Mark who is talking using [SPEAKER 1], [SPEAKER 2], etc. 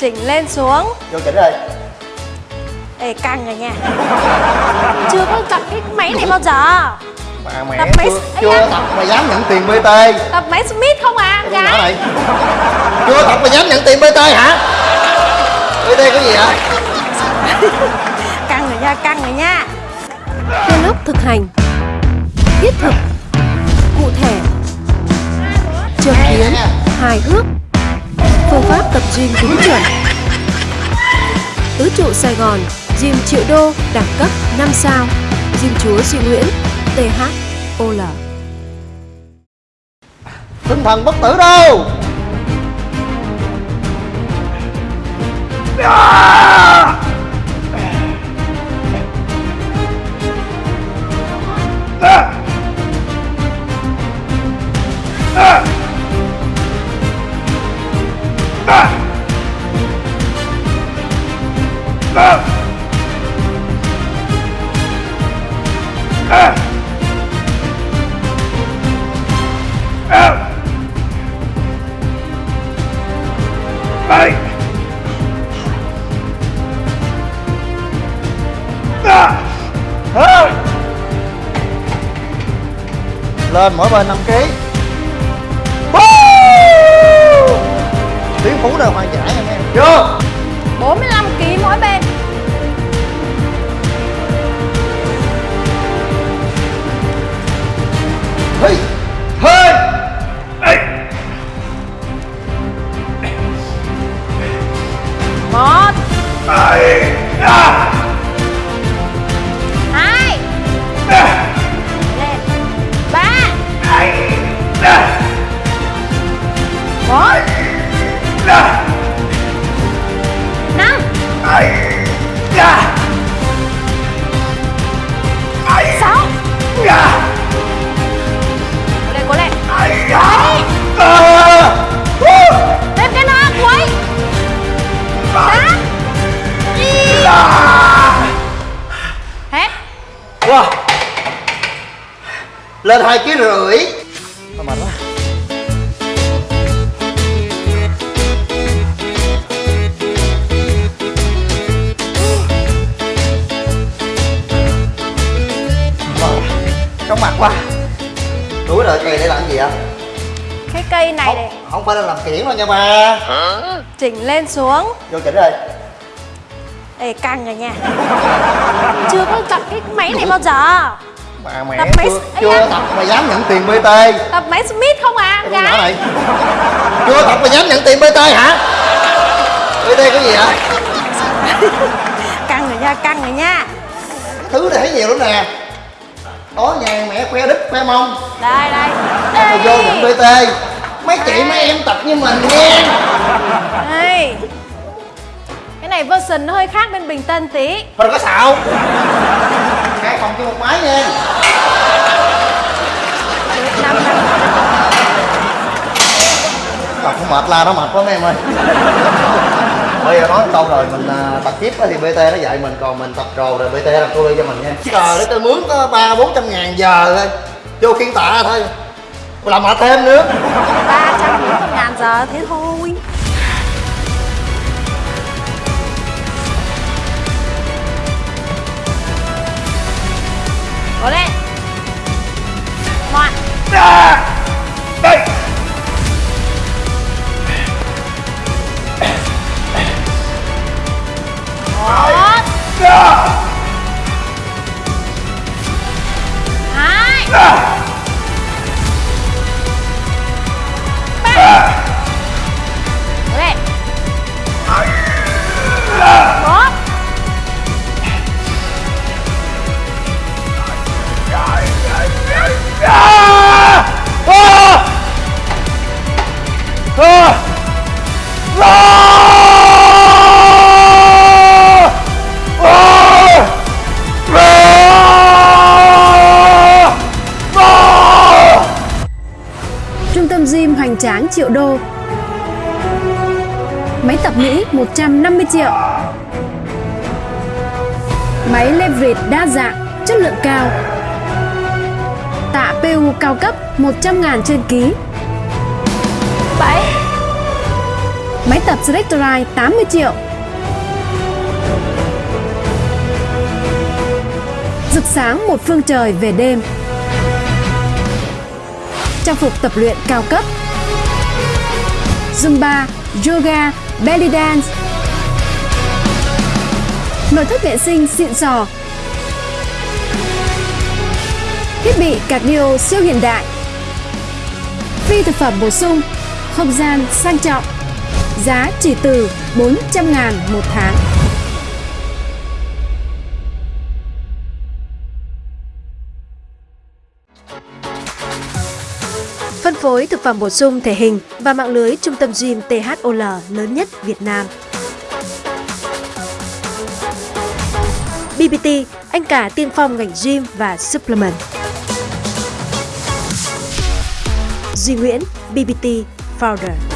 [SPEAKER 1] Chỉnh lên xuống.
[SPEAKER 2] Vô chỉnh rồi.
[SPEAKER 1] Ê căng rồi nha. Chưa có tập cái máy này bao giờ.
[SPEAKER 2] Mà mẹ
[SPEAKER 1] Tập máy-
[SPEAKER 2] chưa, chưa
[SPEAKER 1] da.
[SPEAKER 2] tập mà dám nhận tiền BT
[SPEAKER 1] Tập máy Smith không à
[SPEAKER 2] Cái
[SPEAKER 1] gái?
[SPEAKER 2] này Chưa tập mà dám nhận tiền BT hả? BT có gì vậy
[SPEAKER 1] Căng rồi nha căng rồi nha.
[SPEAKER 3] Theo lớp thực hành. Thiết thực. Cụ thể. Châm biếm Hài hước Phương pháp tập gym đúng chuẩn. Tứ trụ Sài Gòn Gym triệu đô đẳng cấp 5 sao. Gym chúa Duy Nguyễn THOL
[SPEAKER 2] Tinh thần bất tử đâu Lên mỗi bên 5 kg Tiếng phú đều hoàn giải nha em? Vô
[SPEAKER 1] Lên
[SPEAKER 2] 2 kg rưỡi. Thôi mệt quá. Wow, Chóng mặt quá. Đuổi đợi cây để làm gì ạ?
[SPEAKER 1] Cái cây này
[SPEAKER 2] Không,
[SPEAKER 1] để
[SPEAKER 2] không phải là làm kiển đâu nha ba.
[SPEAKER 1] Chỉnh lên xuống.
[SPEAKER 2] Vô chỉnh rồi
[SPEAKER 1] Ê căng rồi nha. Chưa có tập cái máy này bao giờ
[SPEAKER 2] Mà mẹ
[SPEAKER 1] Tập
[SPEAKER 2] chưa, chưa tập mà dám nhận tiền BT
[SPEAKER 1] Tập máy Smith không à
[SPEAKER 2] Cái
[SPEAKER 1] gái?
[SPEAKER 2] này. Chưa tập mà dám nhận tiền BT hả? BT có gì vậy
[SPEAKER 1] Căng rồi nha căng rồi nha.
[SPEAKER 2] Thứ này thấy nhiều lắm nè. Tối nhà mẹ khoe đít khoe mông.
[SPEAKER 1] Đây đây.
[SPEAKER 2] Rồi vô nhận BT Mấy chị mấy em tập như mình nha
[SPEAKER 1] Đây. Cái này version nó hơi khác bên Bình Tân tí.
[SPEAKER 2] Thôi đừng có xạo Hai phòng cho một máy nha. Tập không mệt la nó mệt quá mấy em ơi. Bây giờ nói câu rồi mình à, tập tiếp á thì BT nó dạy mình còn mình tập rồ rồi BT làm cô ly cho mình nha. Trời để tôi mướn có ba bốn trăm ngàn giờ thôi. Vô khiên tạ thôi. Làm mệt thêm nữa.
[SPEAKER 1] 340 ngàn giờ thế thôi
[SPEAKER 3] hoành tráng triệu đô. Máy tập Mỹ 150 triệu. Máy leverage đa dạng, chất lượng cao. Tạ PU cao cấp 100.000 trên ký.
[SPEAKER 1] Bảy
[SPEAKER 3] Máy tập Selectorite 80 triệu. Rực sáng một phương trời về đêm. Trang phục tập luyện cao cấp. Zumba, Yoga, Belly Dance. Nội thất vệ sinh xịn sò. Thiết bị cardio siêu hiện đại. Phi thực phẩm bổ sung Không gian sang trọng. Giá chỉ từ 400 ngàn một tháng. Phối thực phẩm bổ sung thể hình và mạng lưới trung tâm gym THOL lớn nhất Việt Nam. BBT, anh cả tiên phong ngành gym và supplement. Duy Nguyễn, BBT Founder.